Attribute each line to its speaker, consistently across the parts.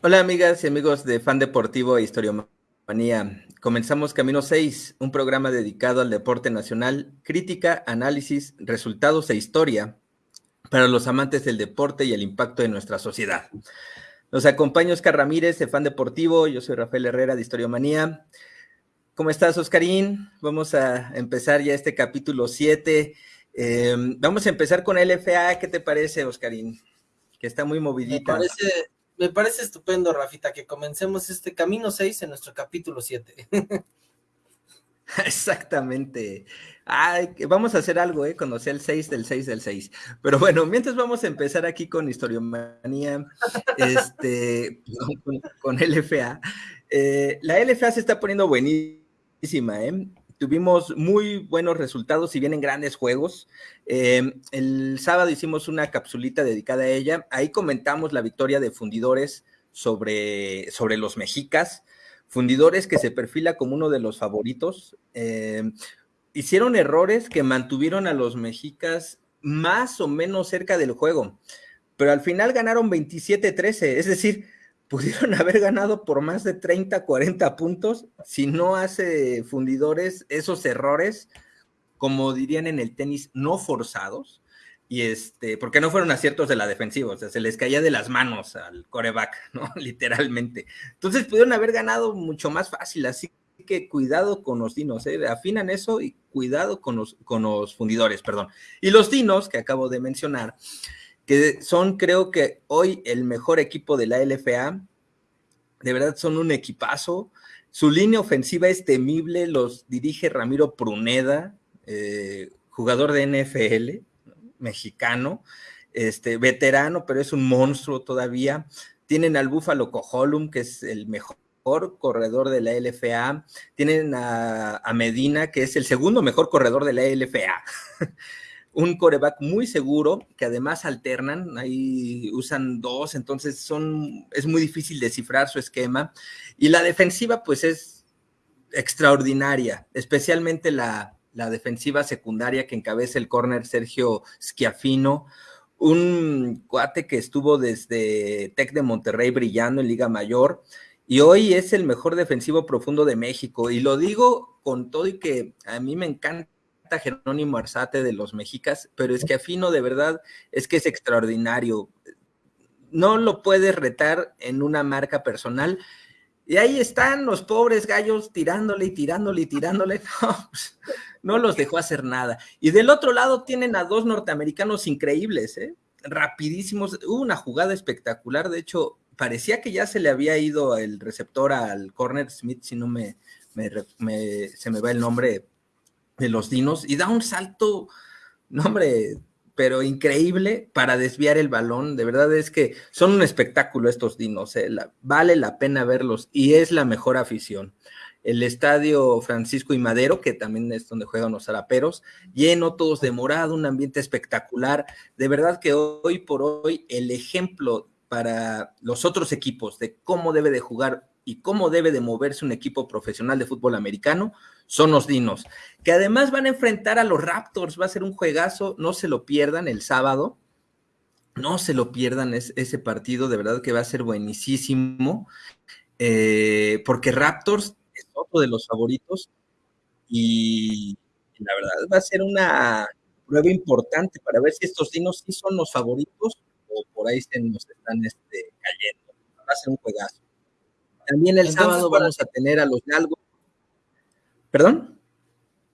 Speaker 1: Hola amigas y amigos de Fan Deportivo e Historiomanía. Comenzamos Camino 6, un programa dedicado al deporte nacional, crítica, análisis, resultados e historia para los amantes del deporte y el impacto de nuestra sociedad. Nos acompaña Oscar Ramírez de Fan Deportivo, yo soy Rafael Herrera de Historiomanía. ¿Cómo estás, Oscarín? Vamos a empezar ya este capítulo 7. Eh, vamos a empezar con LFA. ¿Qué te parece, Oscarín? Que está muy movidita.
Speaker 2: Me parece, me parece estupendo, Rafita, que comencemos este camino 6 en nuestro capítulo 7.
Speaker 1: Exactamente. Ay, vamos a hacer algo, ¿eh? Conocer el 6 del 6 del 6. Pero bueno, mientras vamos a empezar aquí con Historiomanía, este, con, con LFA. Eh, la LFA se está poniendo buenísima, ¿eh? Tuvimos muy buenos resultados y vienen grandes juegos. Eh, el sábado hicimos una capsulita dedicada a ella. Ahí comentamos la victoria de Fundidores sobre, sobre los mexicas. Fundidores que se perfila como uno de los favoritos. Eh, hicieron errores que mantuvieron a los mexicas más o menos cerca del juego, pero al final ganaron 27-13, es decir, pudieron haber ganado por más de 30, 40 puntos si no hace fundidores esos errores, como dirían en el tenis, no forzados, y este, porque no fueron aciertos de la defensiva, o sea, se les caía de las manos al coreback, ¿no? Literalmente. Entonces pudieron haber ganado mucho más fácil, así que cuidado con los dinos, ¿eh? afinan eso y cuidado con los, con los fundidores, perdón. Y los dinos que acabo de mencionar, que son creo que hoy el mejor equipo de la LFA. De verdad son un equipazo. Su línea ofensiva es temible, los dirige Ramiro Pruneda, eh, jugador de NFL, mexicano, este, veterano, pero es un monstruo todavía. Tienen al Búfalo Cojolum, que es el mejor corredor de la LFA. Tienen a, a Medina, que es el segundo mejor corredor de la LFA. un coreback muy seguro, que además alternan, ahí usan dos, entonces son, es muy difícil descifrar su esquema. Y la defensiva, pues es extraordinaria, especialmente la, la defensiva secundaria que encabeza el corner Sergio Schiafino, un cuate que estuvo desde Tec de Monterrey brillando en Liga Mayor y hoy es el mejor defensivo profundo de México. Y lo digo con todo y que a mí me encanta Jerónimo Arzate de los mexicas, pero es que Afino de verdad es que es extraordinario. No lo puedes retar en una marca personal. Y ahí están los pobres gallos tirándole y tirándole y tirándole. No, pues, no los dejó hacer nada. Y del otro lado tienen a dos norteamericanos increíbles, ¿eh? rapidísimos. Hubo una jugada espectacular. De hecho, parecía que ya se le había ido el receptor al corner Smith, si no me, me se me va el nombre de los dinos y da un salto, no hombre, pero increíble para desviar el balón. De verdad es que son un espectáculo estos dinos, eh, vale la pena verlos y es la mejor afición. El estadio Francisco y Madero, que también es donde juegan los zaraperos, lleno, todos de morado, un ambiente espectacular. De verdad que hoy por hoy el ejemplo para los otros equipos de cómo debe de jugar y cómo debe de moverse un equipo profesional de fútbol americano son los Dinos, que además van a enfrentar a los Raptors, va a ser un juegazo, no se lo pierdan el sábado, no se lo pierdan ese partido, de verdad que va a ser buenísimo, eh, porque Raptors es otro de los favoritos y la verdad va a ser una prueba importante para ver si estos Dinos sí son los favoritos o por ahí se nos están este, cayendo. Va a ser un juegazo. También el sábado vamos a tener a los Galgos. ¿Perdón?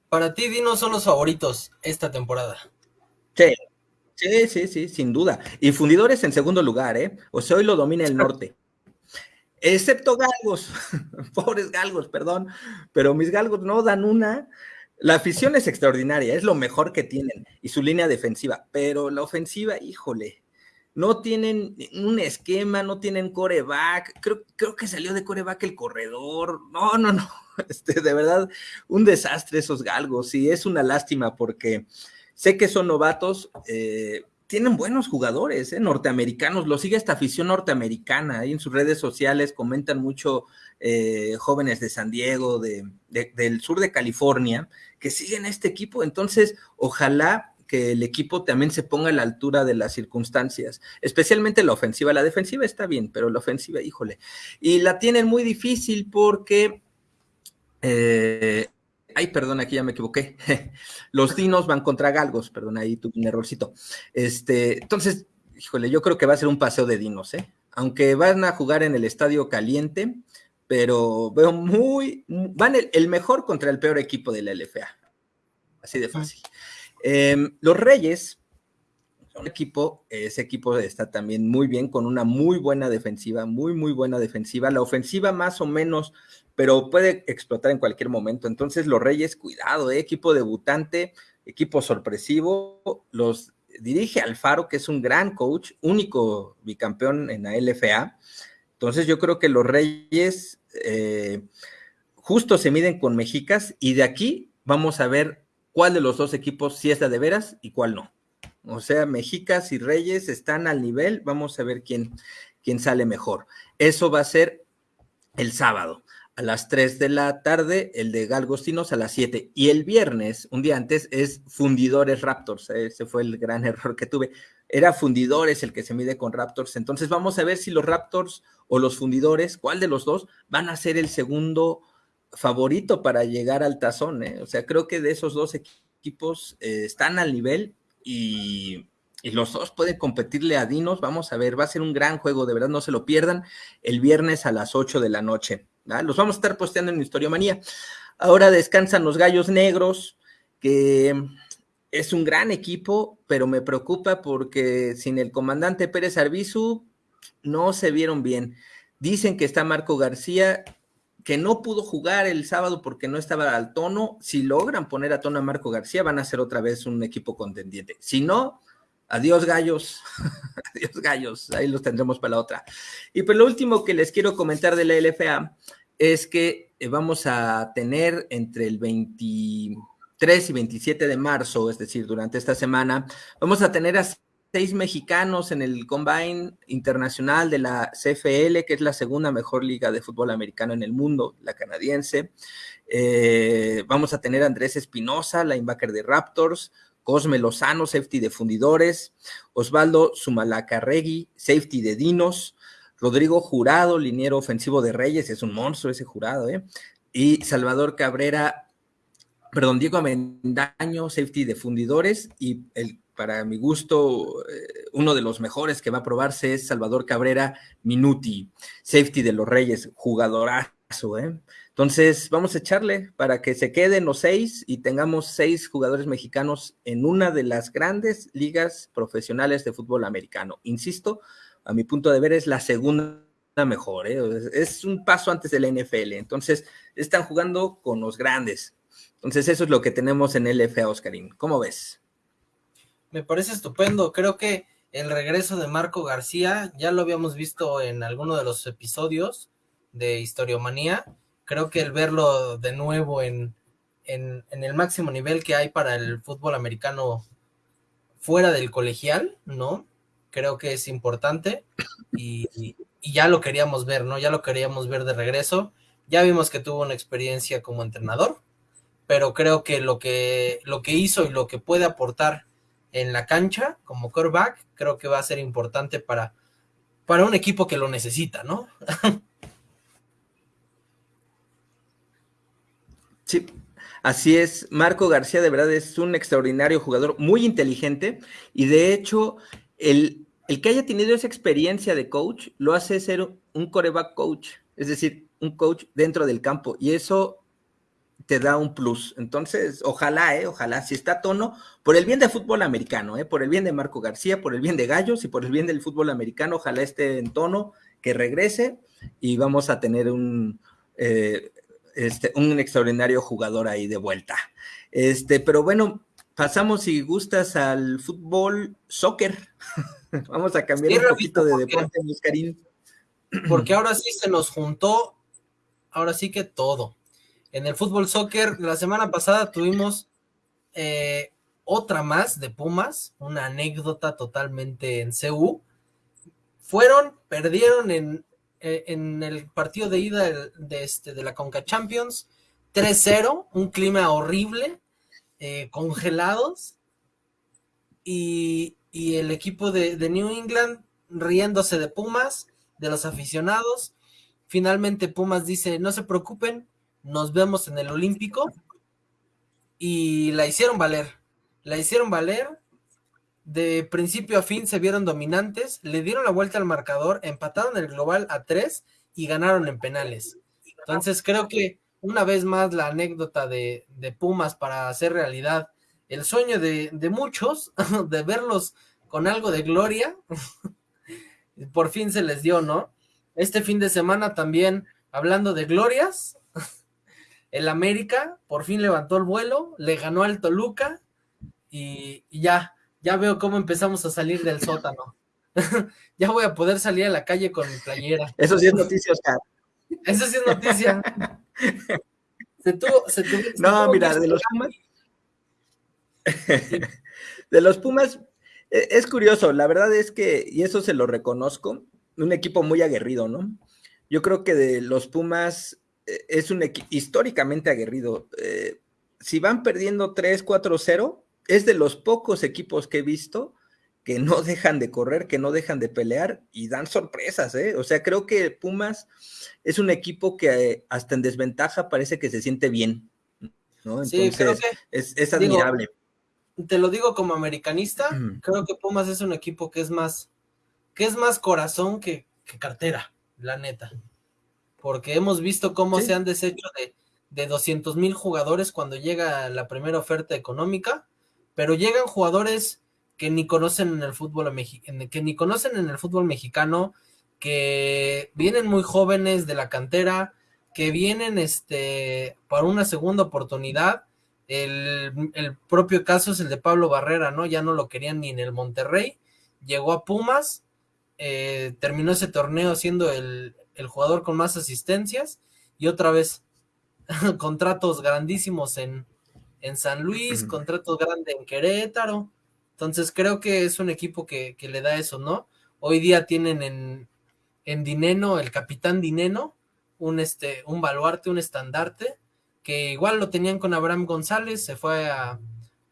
Speaker 2: Para ti, Dino son los favoritos esta temporada.
Speaker 1: Sí, sí, sí, sí, sin duda. Y Fundidores en segundo lugar, ¿eh? O sea, hoy lo domina el norte. Excepto Galgos, pobres Galgos, perdón, pero mis Galgos no dan una. La afición es extraordinaria, es lo mejor que tienen, y su línea defensiva, pero la ofensiva, híjole, no tienen un esquema, no tienen coreback, creo, creo que salió de coreback el corredor, no, no, no, este, de verdad, un desastre esos galgos, y es una lástima porque sé que son novatos, eh, tienen buenos jugadores, eh, norteamericanos, lo sigue esta afición norteamericana, ahí en sus redes sociales comentan mucho eh, jóvenes de San Diego, de, del sur de California, que siguen este equipo, entonces ojalá que el equipo también se ponga a la altura de las circunstancias, especialmente la ofensiva. La defensiva está bien, pero la ofensiva, híjole. Y la tienen muy difícil porque... Eh, ay, perdón, aquí ya me equivoqué. Los dinos van contra galgos, perdón, ahí tuve un errorcito. Este, entonces, híjole, yo creo que va a ser un paseo de dinos, ¿eh? Aunque van a jugar en el estadio caliente, pero veo muy, van el, mejor contra el peor equipo de la LFA. Así de fácil. Em, los Reyes, un equipo, ese equipo está también muy bien, con una muy buena defensiva, muy, muy buena defensiva. La ofensiva más o menos, pero puede explotar en cualquier momento. Entonces, los Reyes, cuidado, ¿eh? equipo debutante, equipo sorpresivo, los dirige Alfaro, que es un gran coach, único bicampeón en la LFA. Entonces yo creo que los Reyes eh, justo se miden con Mexicas y de aquí vamos a ver cuál de los dos equipos sí es la de veras y cuál no. O sea, Mexicas y Reyes están al nivel, vamos a ver quién, quién sale mejor. Eso va a ser el sábado a las 3 de la tarde, el de Galgostinos a las 7. Y el viernes, un día antes, es Fundidores Raptors. Ese fue el gran error que tuve. Era Fundidores el que se mide con Raptors. Entonces vamos a ver si los Raptors o los Fundidores, cuál de los dos, van a ser el segundo favorito para llegar al tazón. ¿eh? O sea, creo que de esos dos equipos eh, están al nivel y los dos pueden competirle a Dinos. Vamos a ver, va a ser un gran juego, de verdad, no se lo pierdan. El viernes a las 8 de la noche. Los vamos a estar posteando en Historia Manía. Ahora descansan los Gallos Negros, que es un gran equipo, pero me preocupa porque sin el comandante Pérez Arbizu no se vieron bien. Dicen que está Marco García, que no pudo jugar el sábado porque no estaba al tono. Si logran poner a tono a Marco García, van a ser otra vez un equipo contendiente. Si no, Adiós gallos, adiós gallos, ahí los tendremos para la otra. Y pues lo último que les quiero comentar de la LFA es que eh, vamos a tener entre el 23 y 27 de marzo, es decir, durante esta semana, vamos a tener a seis mexicanos en el Combine Internacional de la CFL, que es la segunda mejor liga de fútbol americano en el mundo, la canadiense. Eh, vamos a tener Andrés Espinosa, linebacker de Raptors, Cosme Lozano, safety de Fundidores, Osvaldo Sumalacarregui, safety de Dinos, Rodrigo Jurado, liniero ofensivo de Reyes, es un monstruo ese jurado, ¿eh? Y Salvador Cabrera, perdón, Diego Amendaño, safety de Fundidores, y el, para mi gusto, eh, uno de los mejores que va a probarse es Salvador Cabrera Minuti, safety de los Reyes, jugadorazo, ¿eh? Entonces, vamos a echarle para que se queden los seis y tengamos seis jugadores mexicanos en una de las grandes ligas profesionales de fútbol americano. Insisto, a mi punto de ver es la segunda mejor, ¿eh? es un paso antes de la NFL. Entonces, están jugando con los grandes. Entonces, eso es lo que tenemos en LFA, Oscarín. ¿Cómo ves?
Speaker 2: Me parece estupendo. Creo que el regreso de Marco García ya lo habíamos visto en alguno de los episodios de Historiomanía creo que el verlo de nuevo en, el máximo nivel que hay para el fútbol americano fuera del colegial, ¿no? Creo que es importante y, ya lo queríamos ver, ¿no? Ya lo queríamos ver de regreso. Ya vimos que tuvo una experiencia como entrenador, pero creo que lo que, lo que hizo y lo que puede aportar en la cancha como quarterback, creo que va a ser importante para, para un equipo que lo necesita, ¿no?
Speaker 1: Sí, así es. Marco García de verdad es un extraordinario jugador, muy inteligente y de hecho el, el que haya tenido esa experiencia de coach lo hace ser un coreback coach, es decir, un coach dentro del campo y eso te da un plus. Entonces, ojalá, eh, ojalá, si está a tono, por el bien del fútbol americano, eh, por el bien de Marco García, por el bien de Gallos y por el bien del fútbol americano, ojalá esté en tono, que regrese y vamos a tener un, eh, este, un extraordinario jugador ahí de vuelta. Este, pero bueno, pasamos si gustas al fútbol soccer. Vamos a cambiar un poquito de deporte, Karim.
Speaker 2: Porque ahora sí se nos juntó, ahora sí que todo. En el fútbol soccer, la semana pasada tuvimos eh, otra más de Pumas, una anécdota totalmente en CU. Fueron, perdieron en eh, en el partido de ida de, este, de la Conca Champions, 3-0, un clima horrible, eh, congelados, y, el equipo de, de, New England riéndose de Pumas, de los aficionados. Finalmente Pumas dice, no se preocupen, nos vemos en el Olímpico. Y la hicieron valer, la hicieron valer. De principio a fin se vieron dominantes, le dieron la vuelta al marcador, empataron el global a tres y ganaron en penales. Entonces creo que una vez más la anécdota de, Pumas para hacer realidad el sueño de, muchos, de verlos con algo de gloria, por fin se les dio, ¿no? Este fin de semana también, hablando de glorias, el América por fin levantó el vuelo, le ganó al Toluca y, y ya, ya veo cómo empezamos a salir del sótano. ya voy a poder salir a la calle con mi playera.
Speaker 1: Eso sí es noticia, Oscar.
Speaker 2: Eso sí es noticia.
Speaker 1: no, mira, de los Pumas. de los Pumas, es curioso, la verdad es que, y eso se lo reconozco, un equipo muy aguerrido, ¿no? Yo creo que de los Pumas es un equipo históricamente aguerrido. Eh, si van perdiendo 3, 4, 0, es de los pocos equipos que he visto que no dejan de correr, que no dejan de pelear y dan sorpresas, ¿eh? O sea, creo que Pumas es un equipo que eh, hasta en desventaja parece que se siente bien, ¿no? Entonces, creo que, es, admirable.
Speaker 2: te lo digo como americanista, creo que Pumas es un equipo que es más, que es más corazón que, cartera, la neta. Porque hemos visto cómo se han deshecho de, de 200 mil jugadores cuando llega la primera oferta económica, pero llegan jugadores que ni conocen en el fútbol que ni conocen en el fútbol mexicano, que vienen muy jóvenes de la cantera, que vienen este para una segunda oportunidad. El, propio caso es el de Pablo Barrera, ¿no? Ya no lo querían ni en el Monterrey. Llegó a Pumas, eh, terminó ese torneo siendo el, el jugador con más asistencias y otra vez contratos grandísimos en, en San Luis, contratos grandes en Querétaro. Entonces creo que es un equipo que, le da eso, ¿no? Hoy día tienen en, en Dineno, el capitán Dineno, un, este, un baluarte, un estandarte, que igual lo tenían con Abraham González, se fue a,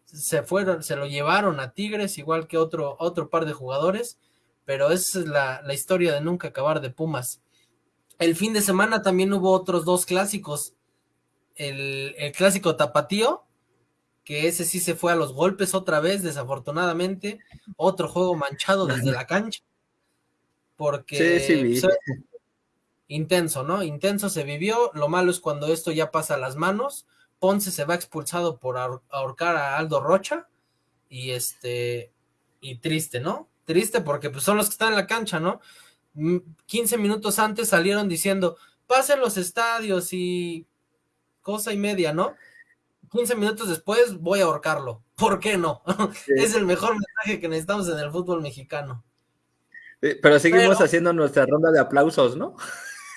Speaker 2: se fueron, se lo llevaron a Tigres, igual que otro, otro par de jugadores, pero esa es la, la historia de nunca acabar de Pumas. El fin de semana también hubo otros dos clásicos. El, el clásico tapatío, que ese sí se fue a los golpes otra vez, desafortunadamente. Otro juego manchado desde la cancha. Porque sí, sí, intenso, ¿no? Intenso se vivió. Lo malo es cuando esto ya pasa a las manos. Ponce se va expulsado por ahorcar a Aldo Rocha. Y este. Y triste, ¿no? Triste porque pues, son los que están en la cancha, ¿no? 15 minutos antes salieron diciendo, pasen los estadios y cosa y media, ¿no? 15 minutos después voy a ahorcarlo. ¿Por qué no? es el mejor mensaje que necesitamos en el fútbol mexicano.
Speaker 1: Pero seguimos haciendo nuestra ronda de aplausos, ¿no?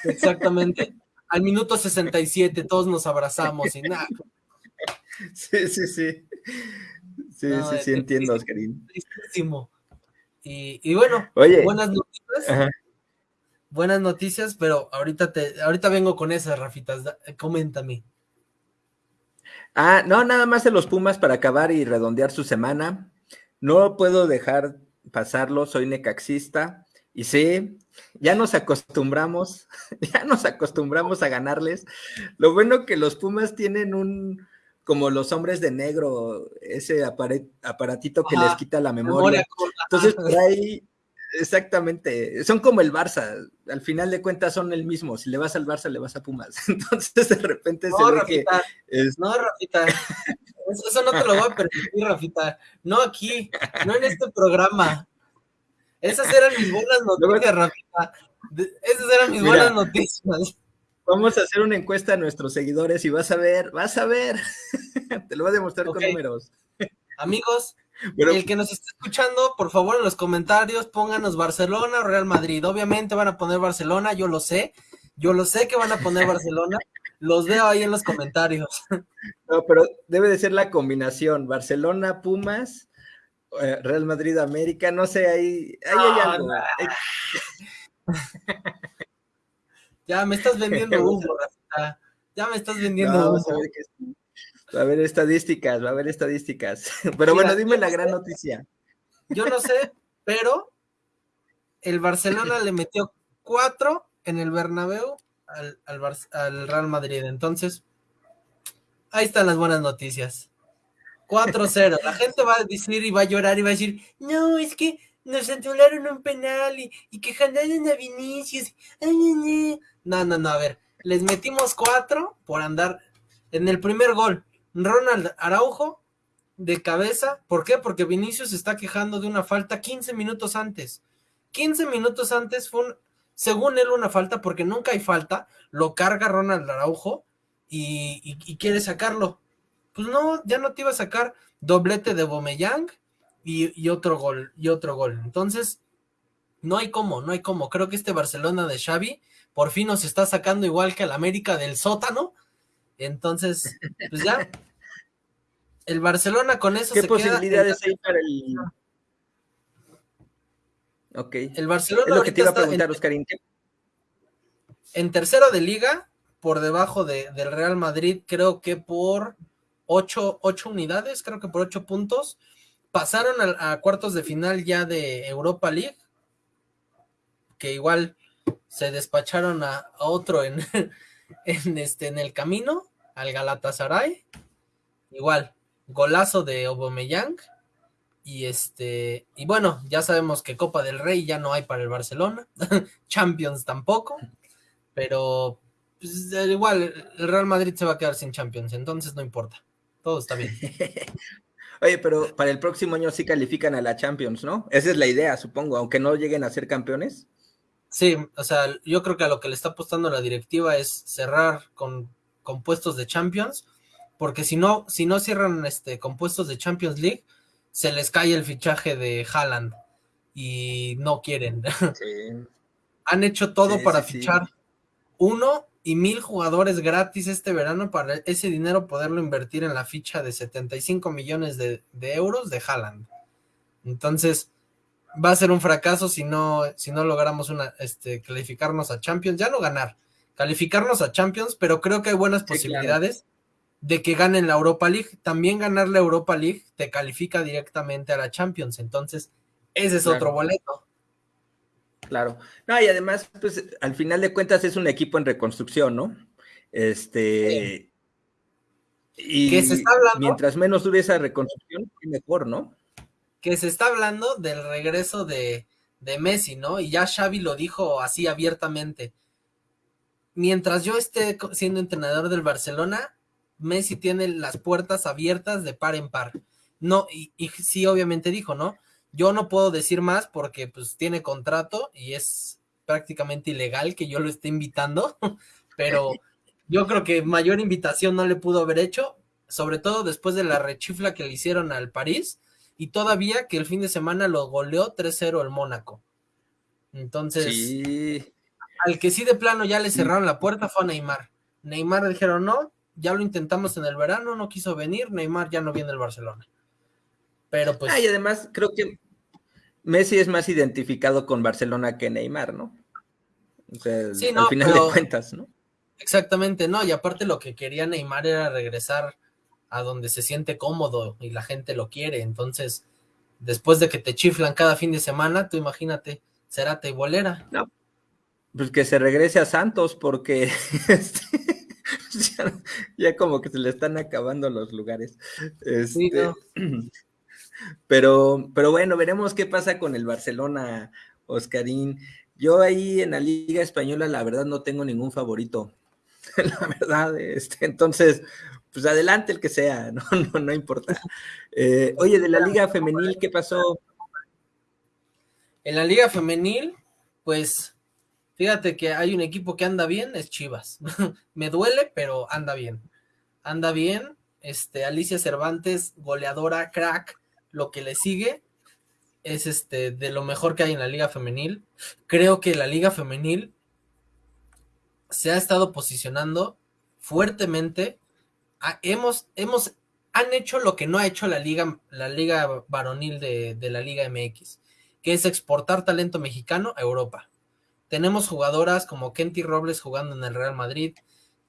Speaker 2: Exactamente. Al minuto 67 todos nos abrazamos y nada.
Speaker 1: Sí, sí, sí. Sí, sí, sí, entiendo, Oscarín.
Speaker 2: Y, y, bueno, buenas noticias. Buenas noticias, pero ahorita te, ahorita vengo con esas, Rafitas. Coméntame.
Speaker 1: Ah, no, nada más de los Pumas para acabar y redondear su semana. No puedo dejar pasarlo, soy necaxista. Y sí, ya nos acostumbramos, ya nos acostumbramos a ganarles. Lo bueno que los Pumas tienen un, como los hombres de negro, ese aparatito que les quita la memoria. Entonces, por ahí Exactamente, son como el Barça, al final de cuentas son el mismo, si le vas al Barça le vas a Pumas, entonces de repente
Speaker 2: no, se ve Rafita, que No, Rafita, eso no te lo voy a permitir, Rafita, no aquí, no en este programa. Esas eran mis buenas noticias, Rafita, esas eran mis buenas noticias.
Speaker 1: Vamos a hacer una encuesta a nuestros seguidores y vas a ver, vas a ver, te lo voy a demostrar con números.
Speaker 2: Amigos, el que nos esté escuchando, por favor, en los comentarios pónganos Barcelona o Real Madrid. Obviamente van a poner Barcelona, yo lo sé. Yo lo sé que van a poner Barcelona. Los veo ahí en los comentarios.
Speaker 1: No, pero debe de ser la combinación. Barcelona, Pumas, eh, Real Madrid, América. No sé, ahí, hay algo.
Speaker 2: Ya me estás vendiendo humo, Ya me estás vendiendo humo.
Speaker 1: Va a haber estadísticas, va a haber estadísticas. Pero bueno, dime la gran noticia.
Speaker 2: yo no sé, pero el Barcelona le metió cuatro en el Bernabéu al, al Real Madrid. Entonces, ahí están las buenas noticias. 4-0. La gente va a decir y va a llorar y va a decir, no, es que nos anularon un penal y, y que jalaron a Vinicius. No, no, no, a ver, les metimos cuatro por andar en el primer gol. Ronald Araujo de cabeza. ¿Por qué? Porque Vinicius está quejando de una falta 15 minutos antes. 15 minutos antes fue, según él, una falta, porque nunca hay falta. Lo carga Ronald Araujo y, y quiere sacarlo pues no, ya no te iba a sacar doblete de Bomeyang y, otro gol, y otro gol. Entonces, no hay cómo, no hay cómo. Creo que este Barcelona de Xavi por fin nos está sacando igual que el América del sótano. Entonces, pues ya. El Barcelona con eso
Speaker 1: ¿Qué posibilidades hay para el. Ok.
Speaker 2: El Barcelona.
Speaker 1: Es lo que te iba a preguntar, Oscarín.
Speaker 2: En tercero de liga, por debajo de, del Real Madrid, creo que por ocho, unidades, creo que por ocho puntos. Pasaron a, cuartos de final ya de Europa League, que igual se despacharon a, otro en, en, este, en el camino, al Galatasaray. Igual, golazo de Aubameyang. Y este, y bueno, ya sabemos que Copa del Rey ya no hay para el Barcelona, Champions tampoco, pero pues, igual el Real Madrid se va a quedar sin Champions, entonces no importa todo está bien.
Speaker 1: Oye, pero para el próximo año sí califican a la Champions, ¿no? Esa es la idea, supongo, aunque no lleguen a ser campeones.
Speaker 2: Sí, o sea, yo creo que a lo que le está apostando la directiva es cerrar con, puestos de Champions, porque si no, si no cierran este, con puestos de Champions League, se les cae el fichaje de Haaland y no quieren. Sí. Han hecho todo para fichar uno y mil jugadores gratis este verano para ese dinero poderlo invertir en la ficha de 75 millones de, euros de Haaland. Entonces, va a ser un fracaso si no, si no logramos una, este, calificarnos a Champions, ya no ganar, calificarnos a Champions, pero creo que hay buenas posibilidades de que ganen la Europa League. También ganar la Europa League te califica directamente a la Champions, entonces ese es otro boleto.
Speaker 1: Claro. No, y además, pues al final de cuentas es un equipo en reconstrucción, ¿no? Este. Y
Speaker 2: se está hablando,
Speaker 1: mientras menos dure esa reconstrucción, mejor, ¿no?
Speaker 2: Que se está hablando del regreso de, de Messi, ¿no? Y ya Xavi lo dijo así abiertamente. Mientras yo esté siendo entrenador del Barcelona, Messi tiene las puertas abiertas de par en par. No, y, sí, obviamente dijo, ¿no? Yo no puedo decir más porque pues tiene contrato y es prácticamente ilegal que yo lo esté invitando, pero yo creo que mayor invitación no le pudo haber hecho, sobre todo después de la rechifla que le hicieron al París y todavía que el fin de semana lo goleó 3-0 el Mónaco. Entonces, al que sí de plano ya le cerraron la puerta fue a Neymar. Neymar le dijeron, no, ya lo intentamos en el verano, no quiso venir, Neymar ya no viene al Barcelona. Pero pues...
Speaker 1: Ah, y además creo que Messi es más identificado con Barcelona que Neymar, ¿no? O sea, al final de cuentas, ¿no?
Speaker 2: Exactamente, no, y aparte lo que quería Neymar era regresar a donde se siente cómodo y la gente lo quiere, entonces, después de que te chiflan cada fin de semana, tú imagínate, será y bolera.
Speaker 1: No, pues que se regrese a Santos porque este, ya, como que se le están acabando los lugares. sí, este, Pero, pero bueno, veremos qué pasa con el Barcelona, Oscarín. Yo ahí en la Liga Española, la verdad, no tengo ningún favorito. la verdad, este, entonces, pues adelante el que sea, no, no, no importa. Eh, oye, de la Liga Femenil, ¿qué pasó?
Speaker 2: En la Liga Femenil, pues fíjate que hay un equipo que anda bien, es Chivas. Me duele, pero anda bien. Anda bien. Este, Alicia Cervantes, goleadora, crack, lo que le sigue es este de lo mejor que hay en la liga femenil. Creo que la liga femenil se ha estado posicionando fuertemente. Hemos, hemos, han hecho lo que no ha hecho la liga, la liga varonil de, la liga MX, que es exportar talento mexicano a Europa. Tenemos jugadoras como Kenty Robles jugando en el Real Madrid,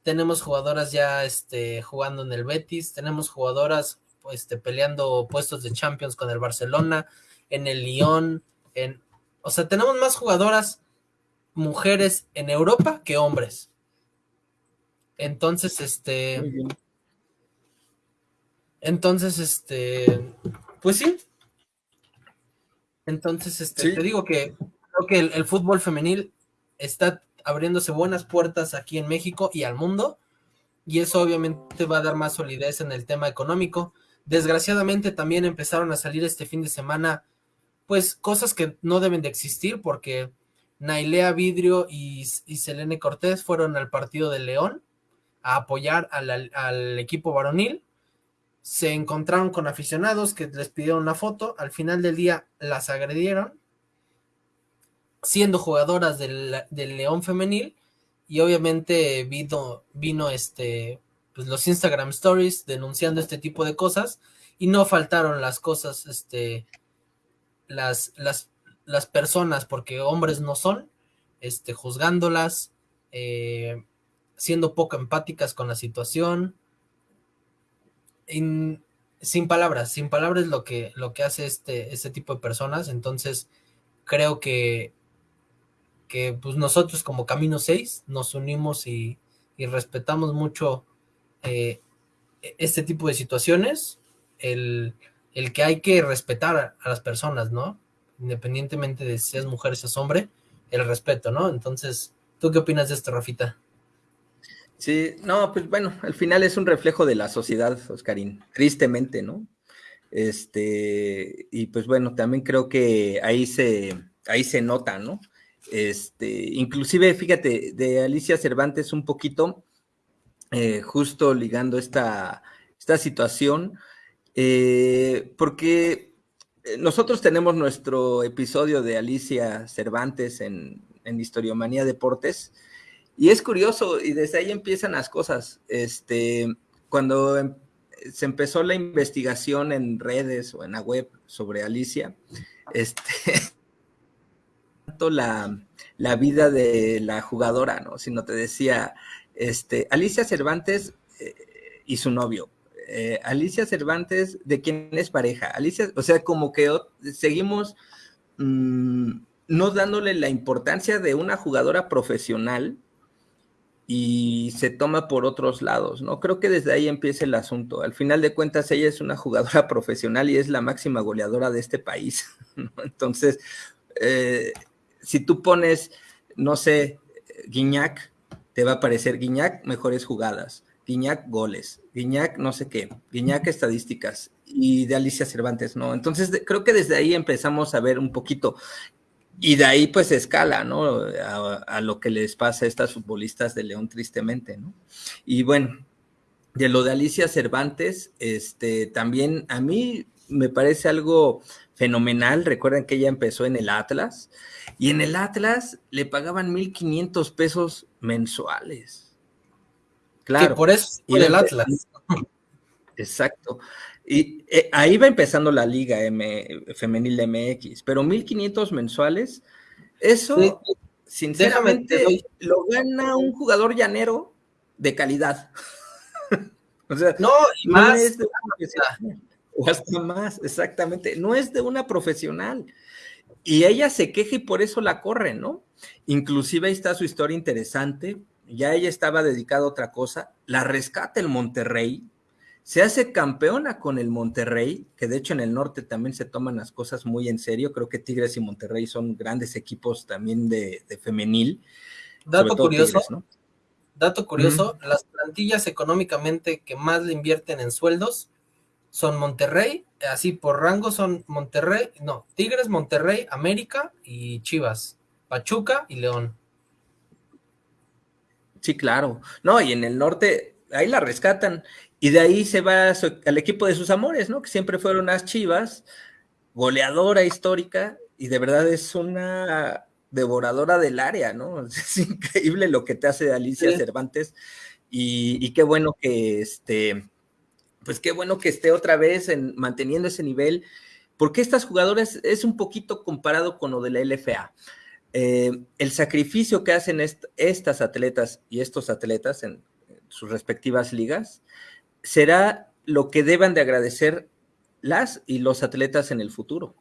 Speaker 2: tenemos jugadoras ya este, jugando en el Betis, tenemos jugadoras este, peleando puestos de Champions con el Barcelona. en el Lyon, en, o sea, tenemos más jugadoras mujeres en Europa que hombres. Entonces, este, entonces, este, pues sí. Entonces, este, te digo que creo que el, fútbol femenil está abriéndose buenas puertas aquí en México y al mundo, y eso obviamente va a dar más solidez en el tema económico. Desgraciadamente también empezaron a salir este fin de semana, pues cosas que no deben de existir, porque Nailea Vidrio y, y Selene Cortés fueron al partido de León a apoyar al equipo varonil se encontraron con aficionados que les pidieron una foto, al final del día las agredieron, siendo jugadoras del, León femenil, y obviamente vino, vino este, pues los Instagram Stories denunciando este tipo de cosas, y no faltaron las cosas, este, las, las, las personas, porque hombres no son, este, juzgándolas, eh, siendo poco empáticas con la situación, sin palabras, sin palabras lo que, lo que hace este, este tipo de personas. Entonces, creo que, que pues nosotros como Camino 6 nos unimos y, respetamos mucho eh, este tipo de situaciones, el, el, que hay que respetar a, las personas, ¿no? Independientemente de si es mujer, si es hombre, el respeto, ¿no? Entonces, ¿tú qué opinas de esto, Rafita?
Speaker 1: Sí, no, pues bueno, al final es un reflejo de la sociedad, Oscarín, tristemente, ¿no? Este, y pues bueno, también creo que ahí se, ahí se nota, ¿no? Este, inclusive, fíjate, de Alicia Cervantes un poquito, eh, justo ligando esta, esta situación, eh, porque nosotros tenemos nuestro episodio de Alicia Cervantes en, en Historiomanía Deportes, y es curioso, y desde ahí empiezan las cosas. Este, cuando em, se empezó la investigación en redes o en la web sobre Alicia, este, tanto la, la vida de la jugadora, ¿no? Sino te decía, este, Alicia Cervantes eh, y su novio. Eh, Alicia Cervantes, ¿de quién es pareja? Alicia, o sea, como que seguimos mm, no dándole la importancia de una jugadora profesional y se toma por otros lados, ¿no? Creo que desde ahí empieza el asunto. Al final de cuentas, ella es una jugadora profesional y es la máxima goleadora de este país. Entonces, eh, si tú pones, no sé, Guiñac, te va a aparecer Guiñac, mejores jugadas, Guiñac, goles, Guiñac, no sé qué, Guiñac, estadísticas, y de Alicia Cervantes, ¿no? Entonces, creo que desde ahí empezamos a ver un poquito. Y de ahí pues escala, ¿no? A, lo que les pasa a estas futbolistas de León tristemente, ¿no? Y bueno, de lo de Alicia Cervantes, este, también a mí me parece algo fenomenal. Recuerden que ella empezó en el Atlas y en el Atlas le pagaban 1.500 pesos mensuales.
Speaker 2: Claro. por eso por el Atlas.
Speaker 1: Exacto. Y eh, ahí va empezando la liga M, femenil MX, pero 1500 mensuales, eso sinceramente lo gana un jugador llanero de calidad.
Speaker 2: o sea, no, y más.
Speaker 1: o hasta más, exactamente. No es de una profesional. Y ella se queja y por eso la corre, ¿no? Inclusive ahí está su historia interesante. Ya ella estaba dedicada a otra cosa. La rescata el Monterrey, se hace campeona con el Monterrey, que de hecho en el norte también se toman las cosas muy en serio. Creo que Tigres y Monterrey son grandes equipos también de, femenil.
Speaker 2: Dato curioso, dato curioso, las plantillas económicamente que más le invierten en sueldos son Monterrey, así por rango son Monterrey, no, Tigres, Monterrey, América y Chivas, Pachuca y León.
Speaker 1: Sí, claro. No, y en el norte, ahí la rescatan. Y de ahí se va al equipo de sus amores, ¿no? Que siempre fueron las chivas, goleadora histórica, y de verdad es una devoradora del área, ¿no? Es increíble lo que te hace Alicia Cervantes. Y, qué bueno que este, pues qué bueno que esté otra vez en, manteniendo ese nivel, porque estas jugadoras es un poquito comparado con lo de la LFA. Eh, el sacrificio que hacen estas atletas y estos atletas en sus respectivas ligas será lo que deban de agradecer las y los atletas en el futuro.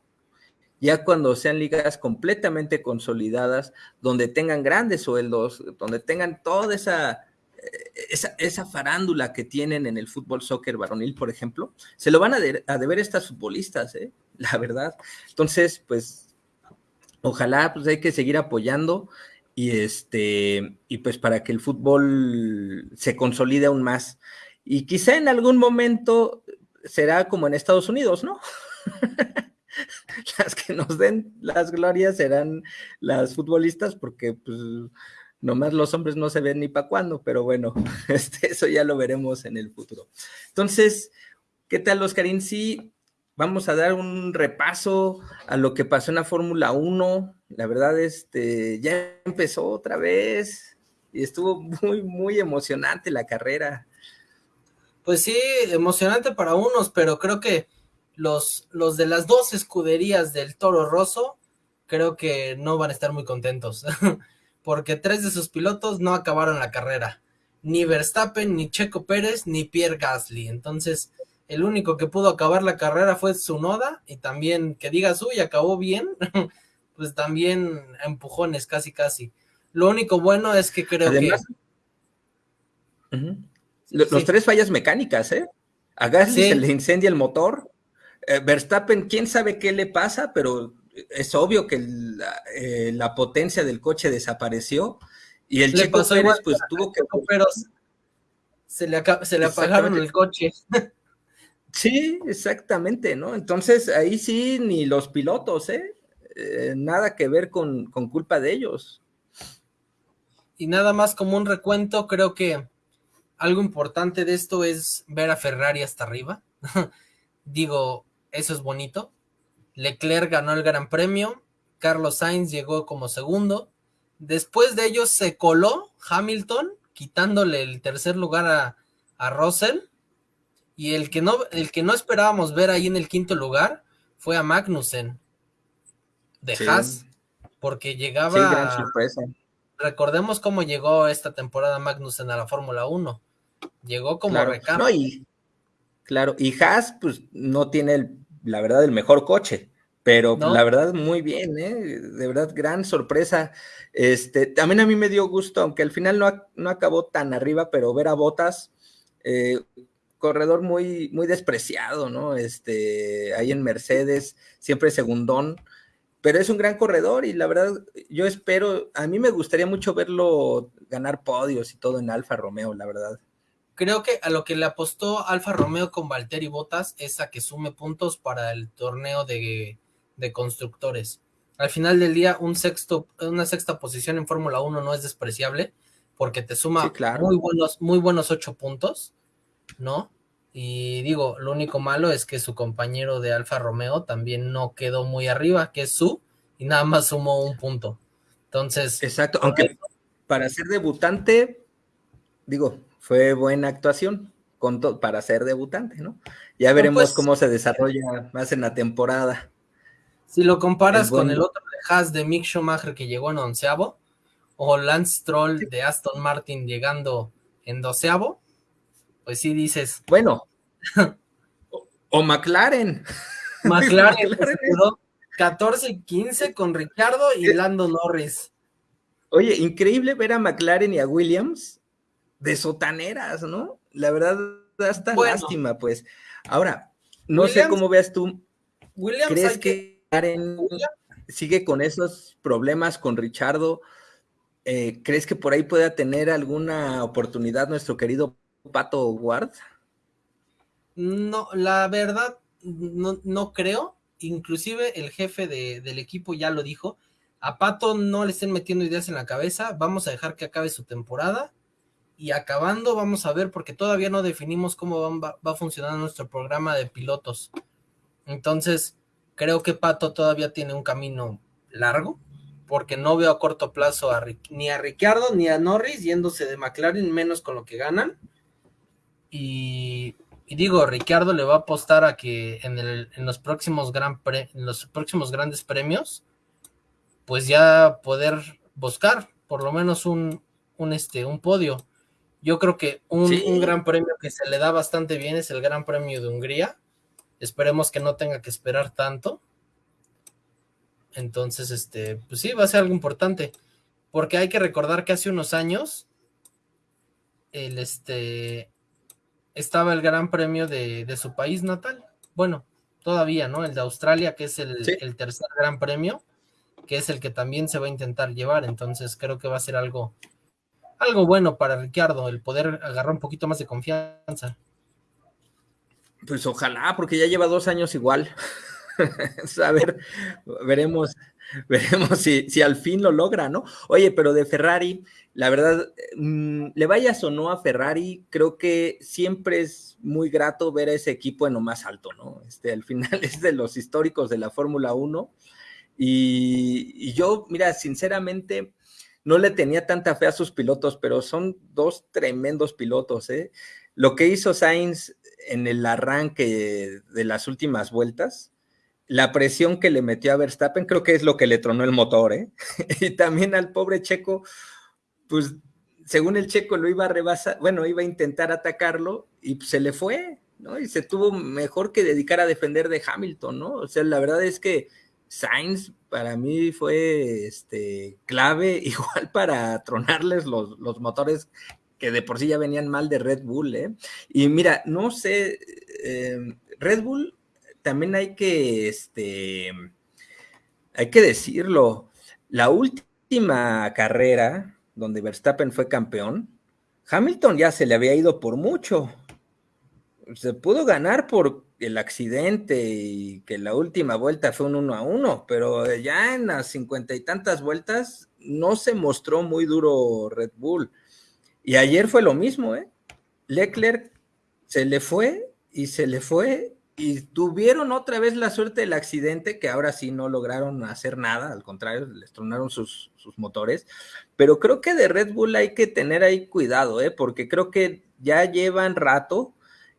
Speaker 1: ya cuando sean ligas completamente consolidadas, donde tengan grandes sueldos, donde tengan toda esa, esa, esa, farándula que tienen en el fútbol soccer varonil, por ejemplo, se lo van a, de, a deber estas futbolistas, ¿eh? la verdad. Entonces, pues, ojalá pues hay que seguir apoyando y este, y pues para que el fútbol se consolide aún más. Y quizá en algún momento será como en Estados Unidos, ¿no? las que nos den las glorias serán las futbolistas, porque pues nomás los hombres no se ven ni para cuándo, pero bueno, este, eso ya lo veremos en el futuro. Entonces, ¿qué tal, Oscarín? Sí, vamos a dar un repaso a lo que pasó en la Fórmula 1. La verdad, este, ya empezó otra vez y estuvo muy, muy emocionante la carrera.
Speaker 2: Pues sí, emocionante para unos, pero creo que los, los de las dos escuderías del Toro Rosso, creo que no van a estar muy contentos, porque tres de sus pilotos no acabaron la carrera, ni Verstappen, ni Checo Pérez, ni Pierre Gasly. Entonces, el único que pudo acabar la carrera fue Tsunoda, y también que digas, uy, acabó bien, pues también empujones, casi, casi. Lo único bueno es que creo que...
Speaker 1: Los tres fallas mecánicas, ¿eh? A Gasly se le incendia el motor. Eh, Verstappen, quién sabe qué le pasa, pero es obvio que eh, la, potencia del coche desapareció. Y el Checo Pérez, pues tuvo que.
Speaker 2: Pero se le, se le apagaron el coche.
Speaker 1: Sí, exactamente, ¿no? Entonces ahí sí, ni los pilotos, ¿eh? eh nada que ver con, con culpa de ellos.
Speaker 2: Y nada más como un recuento, creo que algo importante de esto es ver a Ferrari hasta arriba. Digo, eso es bonito. Leclerc ganó el Gran Premio, Carlos Sainz llegó como segundo. Después de ellos se coló Hamilton, quitándole el tercer lugar a, a Russell. Y el que, no, el que no esperábamos ver ahí en el quinto lugar fue a Magnussen de Haas, porque llegaba. Sí, gran sorpresa. Recordemos cómo llegó esta temporada Magnussen a la Fórmula 1. Llegó como
Speaker 1: claro. y, claro, y Haas, pues no tiene, la verdad, el mejor coche, pero la verdad, muy bien, ¿eh? De verdad, gran sorpresa. Este, también a mí me dio gusto, aunque al final no, no acabó tan arriba, pero ver a Botas, eh, corredor muy, muy despreciado, ¿no? Este, ahí en Mercedes, siempre segundón, pero es un gran corredor y la verdad, yo espero, a mí me gustaría mucho verlo ganar podios y todo en Alfa Romeo, la verdad.
Speaker 2: Creo que a lo que le apostó Alfa Romeo con Valtteri Bottas es a que sume puntos para el torneo de, constructores. Al final del día, un sexto, una sexta posición en Fórmula 1 no es despreciable porque te suma muy buenos, muy buenos ocho puntos, ¿no? Y digo, lo único malo es que su compañero de Alfa Romeo también no quedó muy arriba, que es su, y nada más sumó un punto. Entonces.
Speaker 1: Exacto, aunque para ser debutante, digo, fue buena actuación con para ser debutante, ¿no? Ya veremos pues, cómo se desarrolla más en la temporada.
Speaker 2: Si lo comparas con el otro de Haas de Mick Schumacher que llegó en onceavo, o Lance Stroll de Aston Martin llegando en doceavo, pues sí dices.
Speaker 1: Bueno, o, McLaren.
Speaker 2: McLaren, quedó 14 y 15 con Ricardo y Lando Norris.
Speaker 1: Oye, increíble ver a McLaren y a Williams de sotaneras, ¿no? La verdad, hasta lástima, pues. Ahora, no sé cómo veas tú. Williams ¿Crees que Karen sigue con esos problemas con Richardo? Eh, ¿Crees que por ahí pueda tener alguna oportunidad nuestro querido Pato Ward?
Speaker 2: No, la verdad, no, no creo. Inclusive el jefe de, del equipo ya lo dijo. A Pato no le estén metiendo ideas en la cabeza. Vamos a dejar que acabe su temporada y acabando vamos a ver porque todavía no definimos cómo va, a funcionar nuestro programa de pilotos. Entonces, creo que Pato todavía tiene un camino largo porque no veo a corto plazo ni a Ricciardo ni a Norris yéndose de McLaren menos con lo que ganan. Y, digo, Ricciardo le va a apostar a que en, el, en los próximos gran en los próximos grandes premios pues ya poder buscar por lo menos un, un, este, un podio yo creo que un, gran premio que se le da bastante bien es el Gran Premio de Hungría. Esperemos que no tenga que esperar tanto. Entonces, este, pues sí, va a ser algo importante. Porque hay que recordar que hace unos años, el este, estaba el gran premio de, su país natal. Bueno, todavía, ¿no? El de Australia, que es el, el, tercer gran premio, que es el que también se va a intentar llevar. Entonces creo que va a ser algo, algo bueno para Ricardo, el poder agarrar un poquito más de confianza.
Speaker 1: Pues ojalá, porque ya lleva dos años igual. a ver, veremos, veremos si, si, al fin lo logra, ¿no? Oye, pero de Ferrari, la verdad, mm, le vayas o no a Ferrari, creo que siempre es muy grato ver a ese equipo en lo más alto, ¿no? Este, al final es de los históricos de la Fórmula 1. Y, y, yo, mira, sinceramente, no le tenía tanta fe a sus pilotos, pero son dos tremendos pilotos, ¿eh? Lo que hizo Sainz en el arranque de las últimas vueltas, la presión que le metió a Verstappen, creo que es lo que le tronó el motor, ¿eh? y también al pobre Checo, pues según el Checo lo iba a rebasar, bueno, iba a intentar atacarlo y se le fue, ¿no? Y se tuvo mejor que dedicar a defender de Hamilton, ¿no? O sea, la verdad es que Sainz para mí fue este, clave, igual para tronarles los, los motores que de por sí ya venían mal de Red Bull, ¿eh? Y mira, no sé, eh, Red Bull también hay que, este, hay que decirlo, la última carrera donde Verstappen fue campeón, Hamilton ya se le había ido por mucho. Se pudo ganar por el accidente y que la última vuelta fue un uno a uno, pero ya en las cincuenta y tantas vueltas no se mostró muy duro Red Bull. Y ayer fue lo mismo, ¿eh? Leclerc se le fue y se le fue y tuvieron otra vez la suerte del accidente, que ahora sí no lograron hacer nada, al contrario, les tronaron sus, motores. Pero creo que de Red Bull hay que tener ahí cuidado, ¿eh? porque creo que ya llevan rato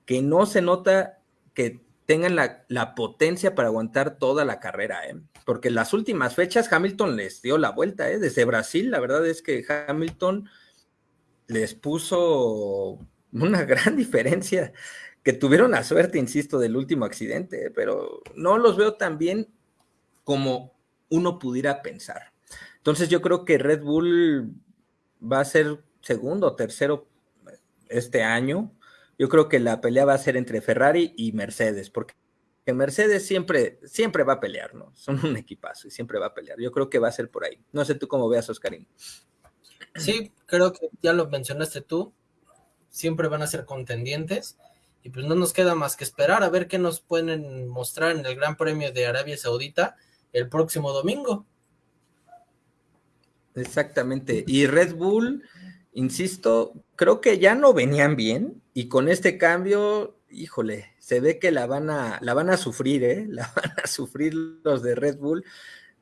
Speaker 1: que no se nota que tengan la, la potencia para aguantar toda la carrera, ¿eh? porque las últimas fechas Hamilton les dio la vuelta, ¿eh? desde Brasil, la verdad es que Hamilton les puso una gran diferencia que tuvieron la suerte, insisto, del último accidente, pero no los veo tan bien como uno pudiera pensar. Entonces yo creo que Red Bull va a ser segundo o tercero este año. Yo creo que la pelea va a ser entre Ferrari y Mercedes, porque Mercedes siempre, siempre va a pelear, ¿no? Son un equipazo y siempre va a pelear. Yo creo que va a ser por ahí. No sé tú cómo veas, Oscarín.
Speaker 2: Sí, creo que ya lo mencionaste tú. Siempre van a ser contendientes y pues no nos queda más que esperar a ver qué nos pueden mostrar en el Gran Premio de Arabia Saudita el próximo domingo.
Speaker 1: Exactamente. Y Red Bull, insisto, creo que ya no venían bien y con este cambio, híjole, se ve que la van a, la van a sufrir, ¿eh? La van a sufrir los de Red Bull.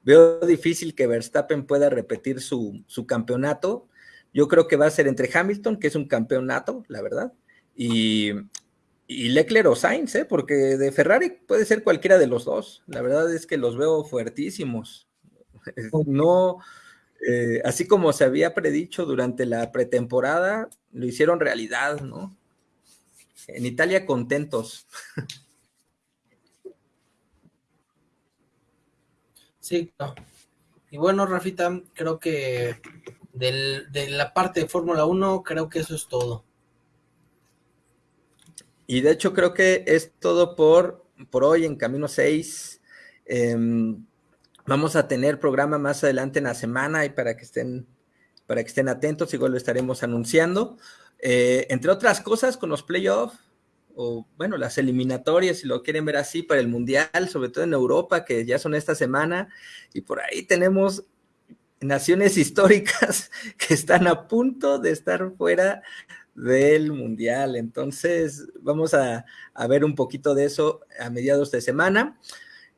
Speaker 1: Veo difícil que Verstappen pueda repetir su, su campeonato. Yo creo que va a ser entre Hamilton, que es un campeonato, la verdad, y, y Leclerc o Sainz, ¿eh? porque de Ferrari puede ser cualquiera de los dos. La verdad es que los veo fuertísimos. No, eh, así como se había predicho durante la pretemporada, lo hicieron realidad, ¿no? En Italia contentos.
Speaker 2: Sí, no. Y bueno, Rafita, creo que de la parte de Fórmula 1, creo que eso es todo.
Speaker 1: Y de hecho creo que es todo por, por hoy en Camino 6. Em, vamos a tener programa más adelante en la semana y para que estén, para que estén atentos, igual lo estaremos anunciando. Eh, entre otras cosas, con los playoffs, o bueno, las eliminatorias, si lo quieren ver así, para el Mundial, sobre todo en Europa, que ya son esta semana, y por ahí tenemos naciones históricas que están a punto de estar fuera del Mundial. Entonces, vamos a, ver un poquito de eso a mediados de semana.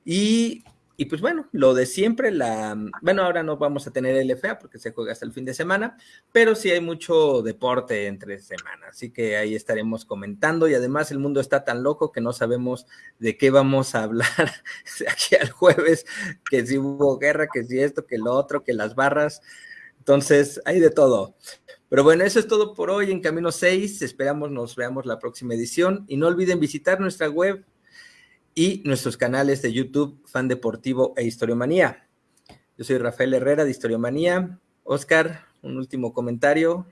Speaker 1: Y, y, pues bueno, lo de siempre, la, bueno, ahora no vamos a tener LFA porque se juega hasta el fin de semana, pero sí hay mucho deporte entre semanas, así que ahí estaremos comentando y además el mundo está tan loco que no sabemos de qué vamos a hablar aquí al jueves, que si hubo guerra, que si esto, que lo otro, que las barras, entonces hay de todo. Pero bueno, eso es todo por hoy en Camino 6. Esperamos nos veamos la próxima edición. Y no olviden visitar nuestra web y nuestros canales de YouTube, Fan Deportivo e Historiomanía. Yo soy Rafael Herrera de Historiomanía. Oscar, un último comentario.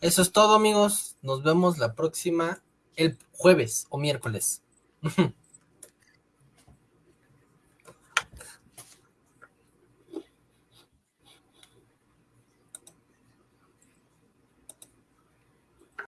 Speaker 2: Eso es todo, amigos. Nos vemos la próxima, el jueves o miércoles.